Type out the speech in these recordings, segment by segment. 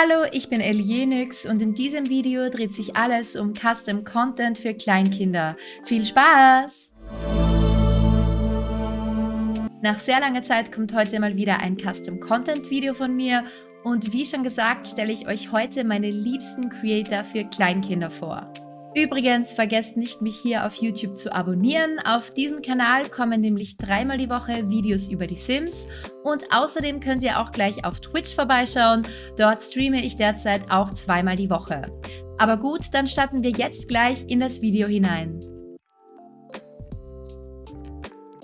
Hallo, ich bin Elienix und in diesem Video dreht sich alles um Custom Content für Kleinkinder. Viel Spaß! Nach sehr langer Zeit kommt heute mal wieder ein Custom Content Video von mir und wie schon gesagt stelle ich euch heute meine liebsten Creator für Kleinkinder vor. Übrigens, vergesst nicht, mich hier auf YouTube zu abonnieren. Auf diesem Kanal kommen nämlich dreimal die Woche Videos über die Sims und außerdem könnt ihr auch gleich auf Twitch vorbeischauen. Dort streame ich derzeit auch zweimal die Woche. Aber gut, dann starten wir jetzt gleich in das Video hinein.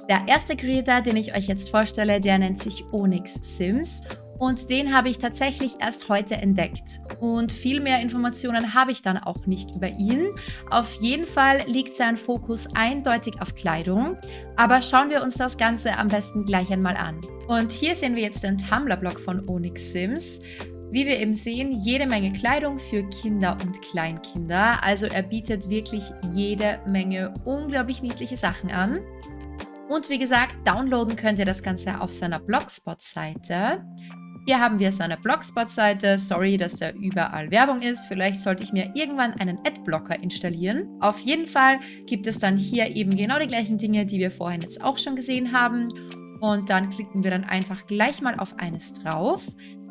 Der erste Creator, den ich euch jetzt vorstelle, der nennt sich Onyx Sims und den habe ich tatsächlich erst heute entdeckt. Und viel mehr Informationen habe ich dann auch nicht über ihn. Auf jeden Fall liegt sein Fokus eindeutig auf Kleidung. Aber schauen wir uns das Ganze am besten gleich einmal an. Und hier sehen wir jetzt den Tumblr-Blog von Onyx Sims. Wie wir eben sehen, jede Menge Kleidung für Kinder und Kleinkinder. Also er bietet wirklich jede Menge unglaublich niedliche Sachen an. Und wie gesagt, downloaden könnt ihr das Ganze auf seiner Blogspot-Seite. Hier haben wir seine Blogspot-Seite. Sorry, dass da überall Werbung ist. Vielleicht sollte ich mir irgendwann einen Adblocker installieren. Auf jeden Fall gibt es dann hier eben genau die gleichen Dinge, die wir vorhin jetzt auch schon gesehen haben. Und dann klicken wir dann einfach gleich mal auf eines drauf.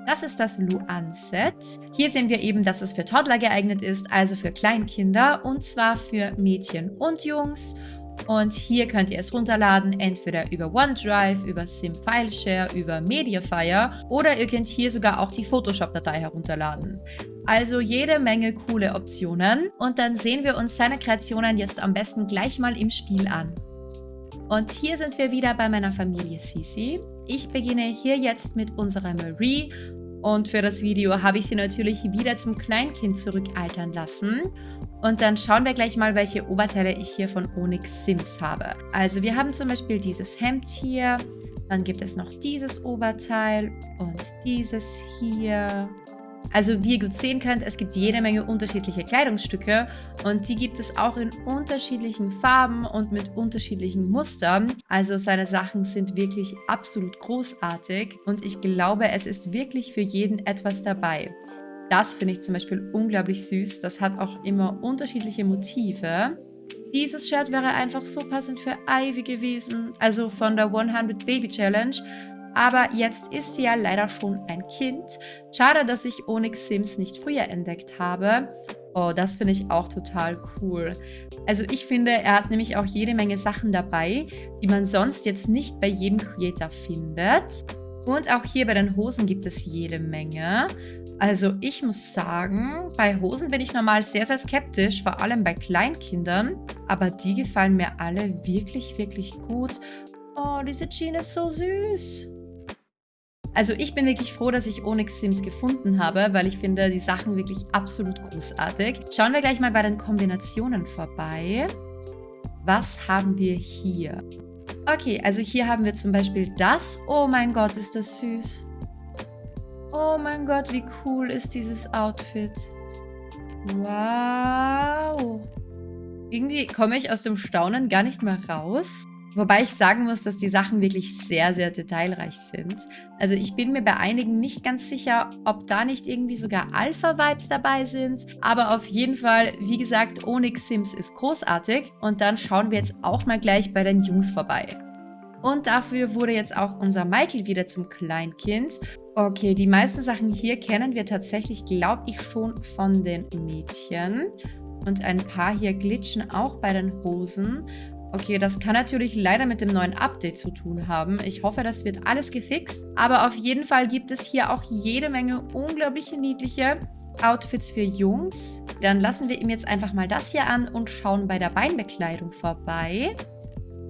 Das ist das Luan-Set. Hier sehen wir eben, dass es für Toddler geeignet ist, also für Kleinkinder und zwar für Mädchen und Jungs. Und hier könnt ihr es runterladen, entweder über OneDrive, über SimFileshare, über Mediafire oder ihr könnt hier sogar auch die Photoshop-Datei herunterladen. Also jede Menge coole Optionen und dann sehen wir uns seine Kreationen jetzt am besten gleich mal im Spiel an. Und hier sind wir wieder bei meiner Familie Sisi. Ich beginne hier jetzt mit unserer Marie und für das Video habe ich sie natürlich wieder zum Kleinkind zurückaltern lassen. Und dann schauen wir gleich mal, welche Oberteile ich hier von Onyx Sims habe. Also wir haben zum Beispiel dieses Hemd hier, dann gibt es noch dieses Oberteil und dieses hier also wie ihr gut sehen könnt, es gibt jede Menge unterschiedliche Kleidungsstücke und die gibt es auch in unterschiedlichen Farben und mit unterschiedlichen Mustern. Also seine Sachen sind wirklich absolut großartig und ich glaube, es ist wirklich für jeden etwas dabei. Das finde ich zum Beispiel unglaublich süß. Das hat auch immer unterschiedliche Motive. Dieses Shirt wäre einfach so passend für Ivy gewesen, also von der 100 Baby Challenge. Aber jetzt ist sie ja leider schon ein Kind. Schade, dass ich Onyx Sims nicht früher entdeckt habe. Oh, das finde ich auch total cool. Also ich finde, er hat nämlich auch jede Menge Sachen dabei, die man sonst jetzt nicht bei jedem Creator findet. Und auch hier bei den Hosen gibt es jede Menge. Also ich muss sagen, bei Hosen bin ich normal sehr, sehr skeptisch, vor allem bei Kleinkindern. Aber die gefallen mir alle wirklich, wirklich gut. Oh, diese Jeans ist so süß. Also ich bin wirklich froh, dass ich Onyx Sims gefunden habe, weil ich finde die Sachen wirklich absolut großartig. Schauen wir gleich mal bei den Kombinationen vorbei. Was haben wir hier? Okay, also hier haben wir zum Beispiel das. Oh mein Gott, ist das süß. Oh mein Gott, wie cool ist dieses Outfit. Wow. Irgendwie komme ich aus dem Staunen gar nicht mehr raus. Wobei ich sagen muss, dass die Sachen wirklich sehr, sehr detailreich sind. Also ich bin mir bei einigen nicht ganz sicher, ob da nicht irgendwie sogar Alpha-Vibes dabei sind. Aber auf jeden Fall, wie gesagt, Onyx Sims ist großartig. Und dann schauen wir jetzt auch mal gleich bei den Jungs vorbei. Und dafür wurde jetzt auch unser Michael wieder zum Kleinkind. Okay, die meisten Sachen hier kennen wir tatsächlich, glaube ich, schon von den Mädchen. Und ein paar hier glitschen auch bei den Hosen. Okay, das kann natürlich leider mit dem neuen Update zu tun haben. Ich hoffe, das wird alles gefixt. Aber auf jeden Fall gibt es hier auch jede Menge unglaublich niedliche Outfits für Jungs. Dann lassen wir ihm jetzt einfach mal das hier an und schauen bei der Beinbekleidung vorbei.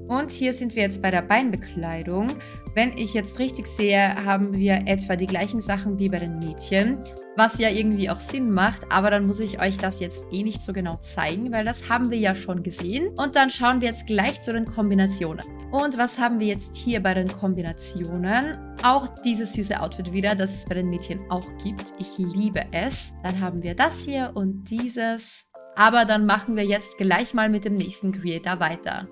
Und hier sind wir jetzt bei der Beinbekleidung. Wenn ich jetzt richtig sehe, haben wir etwa die gleichen Sachen wie bei den Mädchen, was ja irgendwie auch Sinn macht, aber dann muss ich euch das jetzt eh nicht so genau zeigen, weil das haben wir ja schon gesehen. Und dann schauen wir jetzt gleich zu den Kombinationen. Und was haben wir jetzt hier bei den Kombinationen? Auch dieses süße Outfit wieder, das es bei den Mädchen auch gibt. Ich liebe es. Dann haben wir das hier und dieses. Aber dann machen wir jetzt gleich mal mit dem nächsten Creator weiter.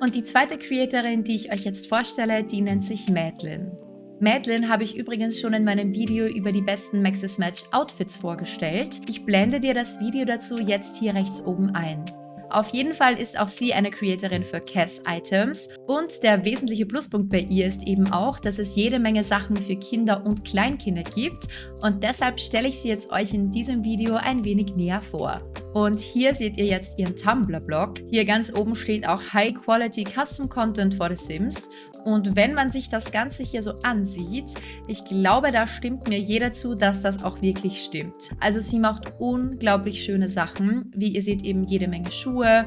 Und die zweite Creatorin, die ich euch jetzt vorstelle, die nennt sich Madeline. Madeline habe ich übrigens schon in meinem Video über die besten Maxis Match Outfits vorgestellt. Ich blende dir das Video dazu jetzt hier rechts oben ein. Auf jeden Fall ist auch sie eine Creatorin für Cass Items und der wesentliche Pluspunkt bei ihr ist eben auch, dass es jede Menge Sachen für Kinder und Kleinkinder gibt und deshalb stelle ich sie jetzt euch in diesem Video ein wenig näher vor. Und hier seht ihr jetzt ihren Tumblr-Blog. Hier ganz oben steht auch High Quality Custom Content for The Sims und wenn man sich das Ganze hier so ansieht, ich glaube, da stimmt mir jeder zu, dass das auch wirklich stimmt. Also sie macht unglaublich schöne Sachen. Wie ihr seht, eben jede Menge Schuhe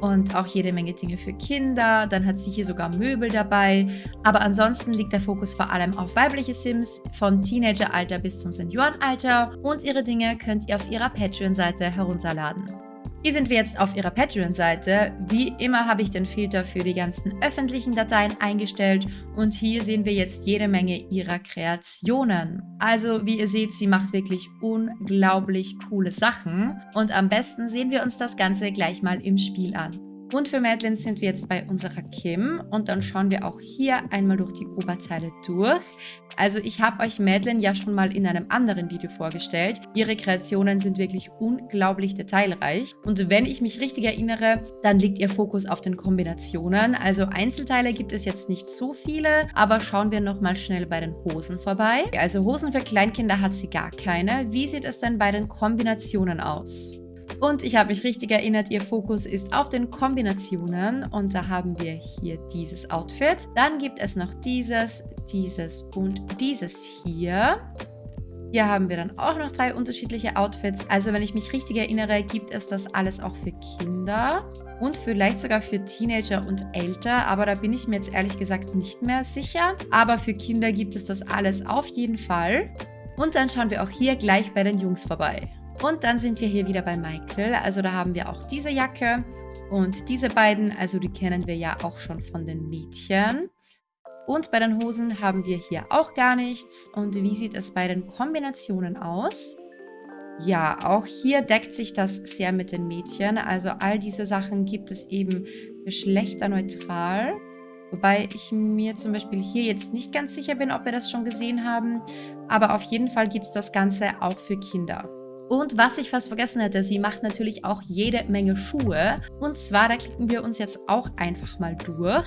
und auch jede Menge Dinge für Kinder. Dann hat sie hier sogar Möbel dabei. Aber ansonsten liegt der Fokus vor allem auf weibliche Sims, von Teenageralter bis zum Seniorenalter. Und ihre Dinge könnt ihr auf ihrer Patreon-Seite herunterladen. Hier sind wir jetzt auf ihrer Patreon-Seite. Wie immer habe ich den Filter für die ganzen öffentlichen Dateien eingestellt und hier sehen wir jetzt jede Menge ihrer Kreationen. Also wie ihr seht, sie macht wirklich unglaublich coole Sachen und am besten sehen wir uns das Ganze gleich mal im Spiel an. Und für Madeline sind wir jetzt bei unserer Kim und dann schauen wir auch hier einmal durch die Oberteile durch. Also ich habe euch Madeline ja schon mal in einem anderen Video vorgestellt. Ihre Kreationen sind wirklich unglaublich detailreich und wenn ich mich richtig erinnere, dann liegt ihr Fokus auf den Kombinationen. Also Einzelteile gibt es jetzt nicht so viele, aber schauen wir nochmal schnell bei den Hosen vorbei. Also Hosen für Kleinkinder hat sie gar keine. Wie sieht es denn bei den Kombinationen aus? Und ich habe mich richtig erinnert, ihr Fokus ist auf den Kombinationen und da haben wir hier dieses Outfit. Dann gibt es noch dieses, dieses und dieses hier. Hier haben wir dann auch noch drei unterschiedliche Outfits. Also wenn ich mich richtig erinnere, gibt es das alles auch für Kinder und vielleicht sogar für Teenager und älter. Aber da bin ich mir jetzt ehrlich gesagt nicht mehr sicher. Aber für Kinder gibt es das alles auf jeden Fall. Und dann schauen wir auch hier gleich bei den Jungs vorbei. Und dann sind wir hier wieder bei Michael. Also da haben wir auch diese Jacke und diese beiden. Also die kennen wir ja auch schon von den Mädchen. Und bei den Hosen haben wir hier auch gar nichts. Und wie sieht es bei den Kombinationen aus? Ja, auch hier deckt sich das sehr mit den Mädchen. Also all diese Sachen gibt es eben geschlechterneutral. Wobei ich mir zum Beispiel hier jetzt nicht ganz sicher bin, ob wir das schon gesehen haben. Aber auf jeden Fall gibt es das Ganze auch für Kinder. Und was ich fast vergessen hätte, sie macht natürlich auch jede Menge Schuhe. Und zwar, da klicken wir uns jetzt auch einfach mal durch.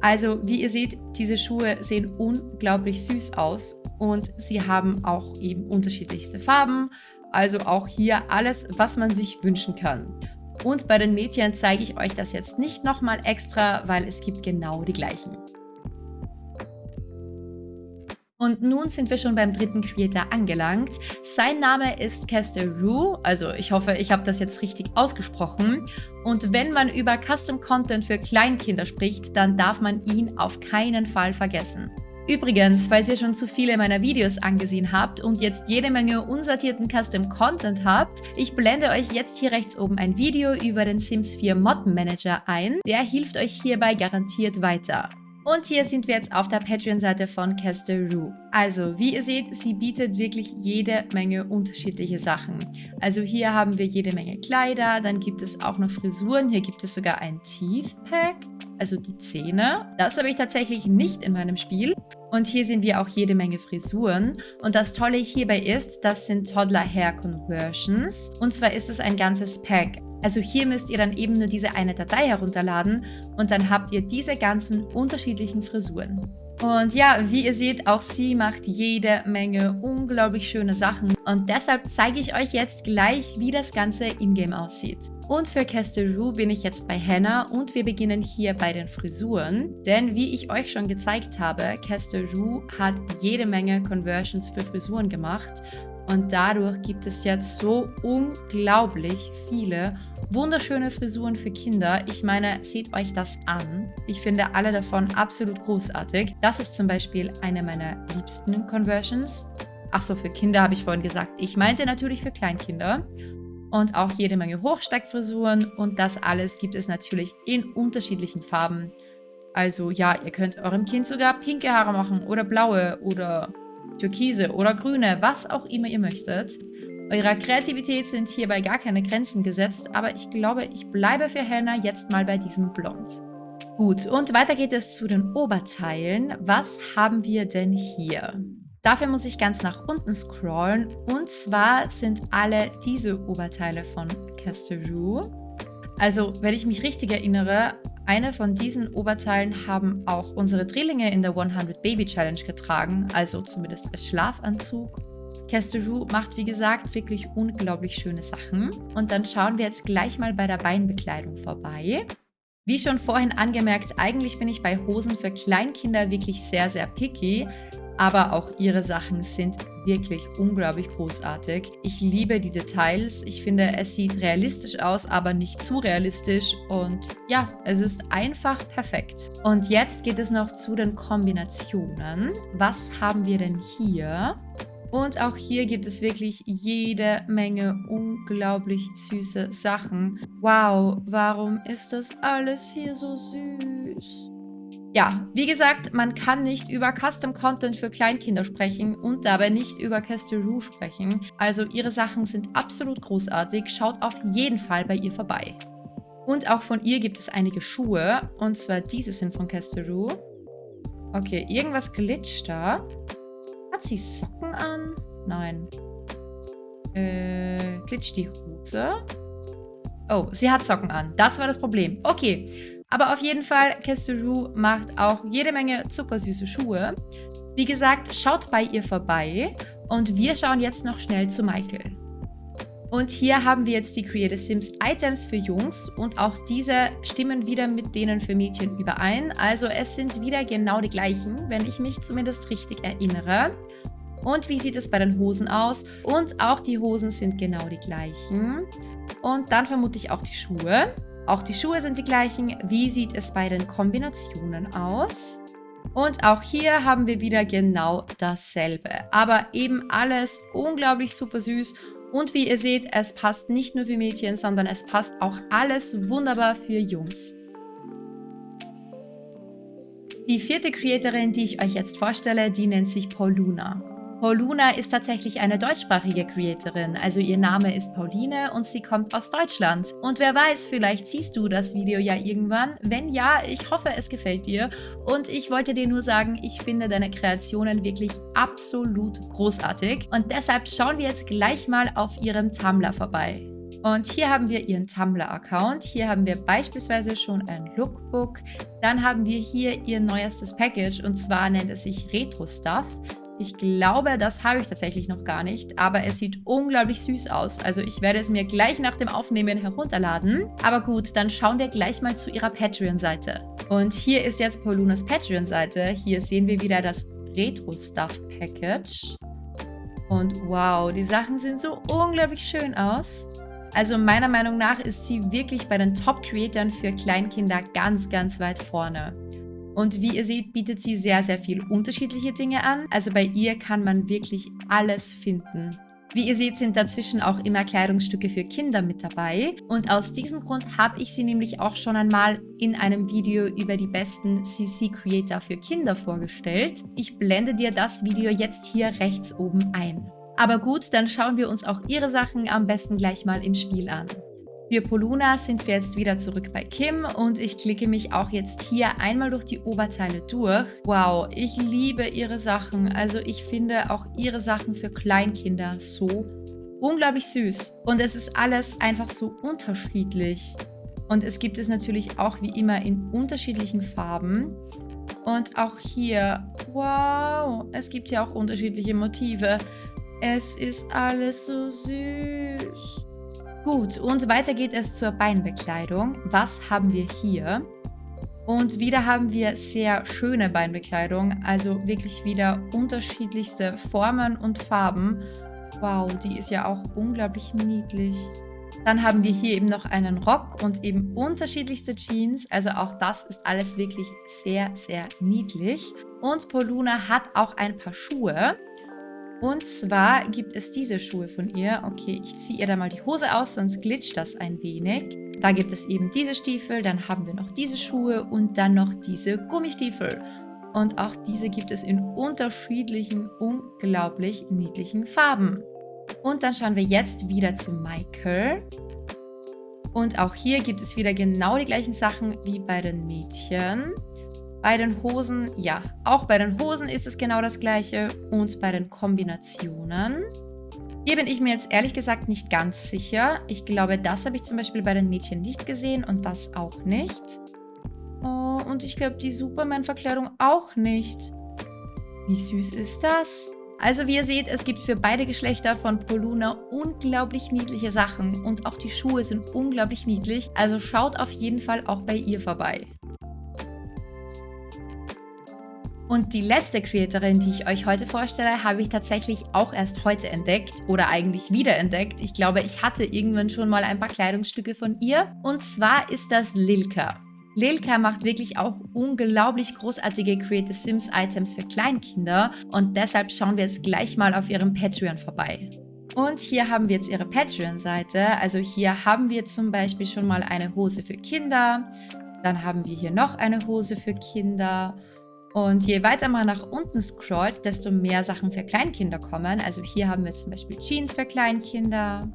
Also, wie ihr seht, diese Schuhe sehen unglaublich süß aus. Und sie haben auch eben unterschiedlichste Farben. Also auch hier alles, was man sich wünschen kann. Und bei den Mädchen zeige ich euch das jetzt nicht nochmal extra, weil es gibt genau die gleichen. Und nun sind wir schon beim dritten Creator angelangt. Sein Name ist Kester Rue, also ich hoffe, ich habe das jetzt richtig ausgesprochen. Und wenn man über Custom Content für Kleinkinder spricht, dann darf man ihn auf keinen Fall vergessen. Übrigens, falls ihr schon zu viele meiner Videos angesehen habt und jetzt jede Menge unsortierten Custom Content habt, ich blende euch jetzt hier rechts oben ein Video über den Sims 4 Mod Manager ein. Der hilft euch hierbei garantiert weiter. Und hier sind wir jetzt auf der Patreon-Seite von Rue. Also, wie ihr seht, sie bietet wirklich jede Menge unterschiedliche Sachen. Also hier haben wir jede Menge Kleider, dann gibt es auch noch Frisuren. Hier gibt es sogar ein Teeth Pack, also die Zähne. Das habe ich tatsächlich nicht in meinem Spiel. Und hier sehen wir auch jede Menge Frisuren. Und das Tolle hierbei ist, das sind Toddler Hair Conversions. Und zwar ist es ein ganzes Pack. Also hier müsst ihr dann eben nur diese eine Datei herunterladen und dann habt ihr diese ganzen unterschiedlichen Frisuren. Und ja, wie ihr seht, auch sie macht jede Menge unglaublich schöne Sachen. Und deshalb zeige ich euch jetzt gleich, wie das Ganze in-game aussieht. Und für Castle bin ich jetzt bei Hannah und wir beginnen hier bei den Frisuren. Denn wie ich euch schon gezeigt habe, Castle hat jede Menge Conversions für Frisuren gemacht. Und dadurch gibt es jetzt so unglaublich viele wunderschöne Frisuren für Kinder. Ich meine, seht euch das an. Ich finde alle davon absolut großartig. Das ist zum Beispiel eine meiner liebsten Conversions. Achso, für Kinder habe ich vorhin gesagt. Ich meinte natürlich für Kleinkinder. Und auch jede Menge Hochsteckfrisuren. Und das alles gibt es natürlich in unterschiedlichen Farben. Also ja, ihr könnt eurem Kind sogar pinke Haare machen oder blaue oder türkise oder grüne, was auch immer ihr möchtet. Eurer Kreativität sind hierbei gar keine Grenzen gesetzt, aber ich glaube, ich bleibe für Hannah jetzt mal bei diesem Blond. Gut, und weiter geht es zu den Oberteilen. Was haben wir denn hier? Dafür muss ich ganz nach unten scrollen. Und zwar sind alle diese Oberteile von Casteroo. Also, wenn ich mich richtig erinnere, eine von diesen Oberteilen haben auch unsere Drillinge in der 100 Baby Challenge getragen, also zumindest als Schlafanzug. Casteroo macht wie gesagt wirklich unglaublich schöne Sachen. Und dann schauen wir jetzt gleich mal bei der Beinbekleidung vorbei. Wie schon vorhin angemerkt, eigentlich bin ich bei Hosen für Kleinkinder wirklich sehr, sehr picky. Aber auch ihre Sachen sind wirklich unglaublich großartig. Ich liebe die Details. Ich finde, es sieht realistisch aus, aber nicht zu realistisch. Und ja, es ist einfach perfekt. Und jetzt geht es noch zu den Kombinationen. Was haben wir denn hier? Und auch hier gibt es wirklich jede Menge unglaublich süße Sachen. Wow, warum ist das alles hier so süß? Ja, wie gesagt, man kann nicht über Custom Content für Kleinkinder sprechen und dabei nicht über Castelroo sprechen. Also ihre Sachen sind absolut großartig. Schaut auf jeden Fall bei ihr vorbei. Und auch von ihr gibt es einige Schuhe. Und zwar diese sind von Castelroo. Okay, irgendwas glitscht da. Hat sie Socken an? Nein. Äh, glitscht die Hose? Oh, sie hat Socken an. Das war das Problem. Okay. Aber auf jeden Fall, Casteroo macht auch jede Menge zuckersüße Schuhe. Wie gesagt, schaut bei ihr vorbei und wir schauen jetzt noch schnell zu Michael. Und hier haben wir jetzt die Creative Sims Items für Jungs und auch diese stimmen wieder mit denen für Mädchen überein. Also es sind wieder genau die gleichen, wenn ich mich zumindest richtig erinnere. Und wie sieht es bei den Hosen aus? Und auch die Hosen sind genau die gleichen. Und dann vermute ich auch die Schuhe. Auch die Schuhe sind die gleichen. Wie sieht es bei den Kombinationen aus? Und auch hier haben wir wieder genau dasselbe. Aber eben alles unglaublich super süß. Und wie ihr seht, es passt nicht nur für Mädchen, sondern es passt auch alles wunderbar für Jungs. Die vierte Creatorin, die ich euch jetzt vorstelle, die nennt sich Pauluna. Pauluna ist tatsächlich eine deutschsprachige Creatorin, also ihr Name ist Pauline und sie kommt aus Deutschland. Und wer weiß, vielleicht siehst du das Video ja irgendwann. Wenn ja, ich hoffe, es gefällt dir. Und ich wollte dir nur sagen, ich finde deine Kreationen wirklich absolut großartig. Und deshalb schauen wir jetzt gleich mal auf ihrem Tumblr vorbei. Und hier haben wir ihren Tumblr-Account. Hier haben wir beispielsweise schon ein Lookbook. Dann haben wir hier ihr neuestes Package und zwar nennt es sich Retro Stuff. Ich glaube, das habe ich tatsächlich noch gar nicht, aber es sieht unglaublich süß aus. Also ich werde es mir gleich nach dem Aufnehmen herunterladen. Aber gut, dann schauen wir gleich mal zu ihrer Patreon-Seite. Und hier ist jetzt Paulunas Patreon-Seite. Hier sehen wir wieder das Retro-Stuff-Package. Und wow, die Sachen sehen so unglaublich schön aus. Also meiner Meinung nach ist sie wirklich bei den Top-Creatoren für Kleinkinder ganz, ganz weit vorne. Und wie ihr seht, bietet sie sehr, sehr viel unterschiedliche Dinge an. Also bei ihr kann man wirklich alles finden. Wie ihr seht, sind dazwischen auch immer Kleidungsstücke für Kinder mit dabei. Und aus diesem Grund habe ich sie nämlich auch schon einmal in einem Video über die besten CC-Creator für Kinder vorgestellt. Ich blende dir das Video jetzt hier rechts oben ein. Aber gut, dann schauen wir uns auch ihre Sachen am besten gleich mal im Spiel an. Für Poluna sind wir jetzt wieder zurück bei Kim und ich klicke mich auch jetzt hier einmal durch die Oberteile durch. Wow, ich liebe ihre Sachen. Also ich finde auch ihre Sachen für Kleinkinder so unglaublich süß. Und es ist alles einfach so unterschiedlich. Und es gibt es natürlich auch wie immer in unterschiedlichen Farben. Und auch hier, wow, es gibt ja auch unterschiedliche Motive. Es ist alles so süß. Gut, und weiter geht es zur Beinbekleidung. Was haben wir hier? Und wieder haben wir sehr schöne Beinbekleidung, also wirklich wieder unterschiedlichste Formen und Farben. Wow, die ist ja auch unglaublich niedlich. Dann haben wir hier eben noch einen Rock und eben unterschiedlichste Jeans. Also auch das ist alles wirklich sehr, sehr niedlich. Und Poluna hat auch ein paar Schuhe. Und zwar gibt es diese Schuhe von ihr. Okay, ich ziehe ihr da mal die Hose aus, sonst glitscht das ein wenig. Da gibt es eben diese Stiefel, dann haben wir noch diese Schuhe und dann noch diese Gummistiefel. Und auch diese gibt es in unterschiedlichen, unglaublich niedlichen Farben. Und dann schauen wir jetzt wieder zu Michael. Und auch hier gibt es wieder genau die gleichen Sachen wie bei den Mädchen. Bei den Hosen, ja, auch bei den Hosen ist es genau das gleiche und bei den Kombinationen. Hier bin ich mir jetzt ehrlich gesagt nicht ganz sicher. Ich glaube, das habe ich zum Beispiel bei den Mädchen nicht gesehen und das auch nicht. Oh, und ich glaube, die Superman-Verkleidung auch nicht. Wie süß ist das? Also wie ihr seht, es gibt für beide Geschlechter von Poluna unglaublich niedliche Sachen und auch die Schuhe sind unglaublich niedlich, also schaut auf jeden Fall auch bei ihr vorbei. Und die letzte Creatorin, die ich euch heute vorstelle, habe ich tatsächlich auch erst heute entdeckt oder eigentlich wiederentdeckt. Ich glaube, ich hatte irgendwann schon mal ein paar Kleidungsstücke von ihr. Und zwar ist das Lilka. Lilka macht wirklich auch unglaublich großartige Creative Sims Items für Kleinkinder und deshalb schauen wir jetzt gleich mal auf ihrem Patreon vorbei. Und hier haben wir jetzt ihre Patreon-Seite. Also hier haben wir zum Beispiel schon mal eine Hose für Kinder. Dann haben wir hier noch eine Hose für Kinder. Und je weiter man nach unten scrollt, desto mehr Sachen für Kleinkinder kommen. Also hier haben wir zum Beispiel Jeans für Kleinkinder.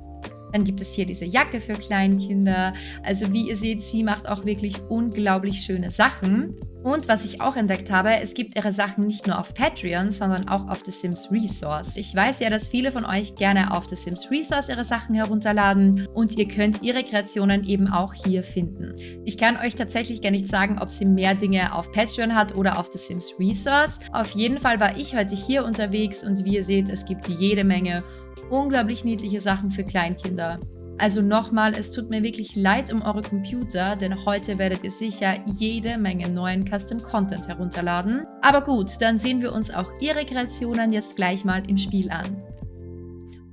Dann gibt es hier diese Jacke für Kleinkinder. Also wie ihr seht, sie macht auch wirklich unglaublich schöne Sachen. Und was ich auch entdeckt habe, es gibt ihre Sachen nicht nur auf Patreon, sondern auch auf The Sims Resource. Ich weiß ja, dass viele von euch gerne auf The Sims Resource ihre Sachen herunterladen und ihr könnt ihre Kreationen eben auch hier finden. Ich kann euch tatsächlich gar nicht sagen, ob sie mehr Dinge auf Patreon hat oder auf The Sims Resource. Auf jeden Fall war ich heute hier unterwegs und wie ihr seht, es gibt jede Menge unglaublich niedliche Sachen für Kleinkinder. Also nochmal, es tut mir wirklich leid um eure Computer, denn heute werdet ihr sicher jede Menge neuen Custom Content herunterladen. Aber gut, dann sehen wir uns auch ihre Kreationen jetzt gleich mal im Spiel an.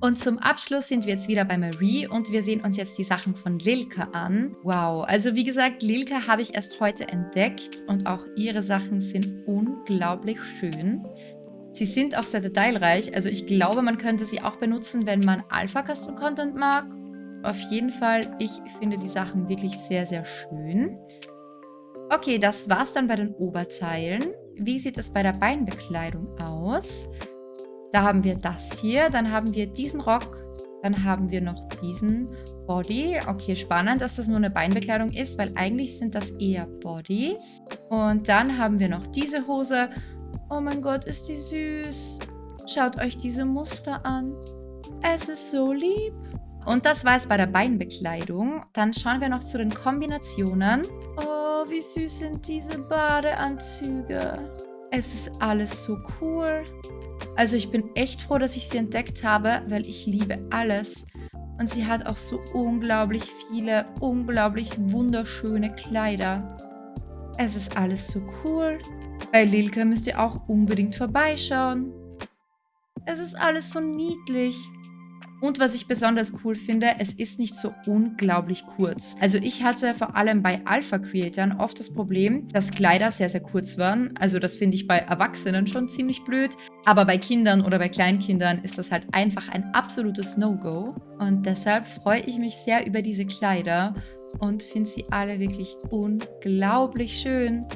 Und zum Abschluss sind wir jetzt wieder bei Marie und wir sehen uns jetzt die Sachen von Lilke an. Wow, also wie gesagt, Lilke habe ich erst heute entdeckt und auch ihre Sachen sind unglaublich schön. Sie sind auch sehr detailreich, also ich glaube, man könnte sie auch benutzen, wenn man Alpha Custom Content mag. Auf jeden Fall, ich finde die Sachen wirklich sehr, sehr schön. Okay, das war's dann bei den Oberteilen. Wie sieht es bei der Beinbekleidung aus? Da haben wir das hier, dann haben wir diesen Rock, dann haben wir noch diesen Body. Okay, spannend, dass das nur eine Beinbekleidung ist, weil eigentlich sind das eher Bodies. Und dann haben wir noch diese Hose Oh mein Gott, ist die süß. Schaut euch diese Muster an. Es ist so lieb. Und das war es bei der Beinbekleidung. Dann schauen wir noch zu den Kombinationen. Oh, wie süß sind diese Badeanzüge. Es ist alles so cool. Also ich bin echt froh, dass ich sie entdeckt habe, weil ich liebe alles. Und sie hat auch so unglaublich viele, unglaublich wunderschöne Kleider. Es ist alles so cool. Bei Lilka müsst ihr auch unbedingt vorbeischauen. Es ist alles so niedlich. Und was ich besonders cool finde, es ist nicht so unglaublich kurz. Also ich hatte vor allem bei Alpha-Creatoren oft das Problem, dass Kleider sehr, sehr kurz waren. Also das finde ich bei Erwachsenen schon ziemlich blöd. Aber bei Kindern oder bei Kleinkindern ist das halt einfach ein absolutes No-Go. Und deshalb freue ich mich sehr über diese Kleider und finde sie alle wirklich unglaublich schön.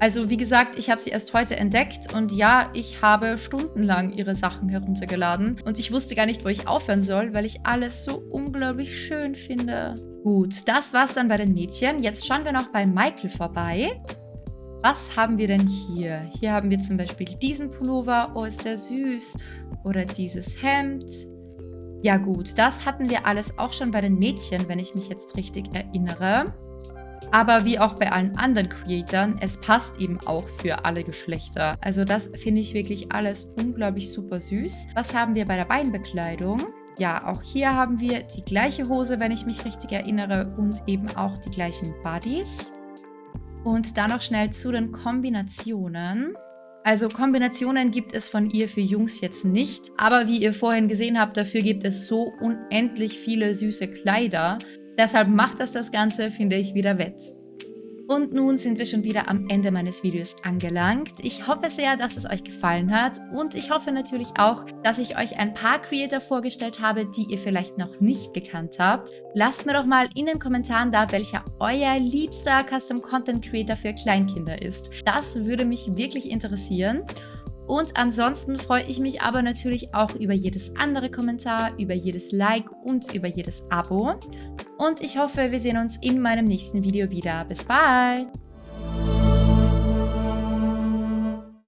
Also wie gesagt, ich habe sie erst heute entdeckt und ja, ich habe stundenlang ihre Sachen heruntergeladen und ich wusste gar nicht, wo ich aufhören soll, weil ich alles so unglaublich schön finde. Gut, das war's dann bei den Mädchen. Jetzt schauen wir noch bei Michael vorbei. Was haben wir denn hier? Hier haben wir zum Beispiel diesen Pullover. Oh, ist der süß. Oder dieses Hemd. Ja gut, das hatten wir alles auch schon bei den Mädchen, wenn ich mich jetzt richtig erinnere. Aber wie auch bei allen anderen Creatoren, es passt eben auch für alle Geschlechter. Also das finde ich wirklich alles unglaublich super süß. Was haben wir bei der Beinbekleidung? Ja, auch hier haben wir die gleiche Hose, wenn ich mich richtig erinnere, und eben auch die gleichen Buddies. Und dann noch schnell zu den Kombinationen. Also Kombinationen gibt es von ihr für Jungs jetzt nicht, aber wie ihr vorhin gesehen habt, dafür gibt es so unendlich viele süße Kleider. Deshalb macht das das Ganze, finde ich, wieder wett. Und nun sind wir schon wieder am Ende meines Videos angelangt. Ich hoffe sehr, dass es euch gefallen hat und ich hoffe natürlich auch, dass ich euch ein paar Creator vorgestellt habe, die ihr vielleicht noch nicht gekannt habt. Lasst mir doch mal in den Kommentaren da, welcher euer liebster Custom Content Creator für Kleinkinder ist. Das würde mich wirklich interessieren. Und ansonsten freue ich mich aber natürlich auch über jedes andere Kommentar, über jedes Like und über jedes Abo. und ich hoffe, wir sehen uns in meinem nächsten Video wieder. Bis bald!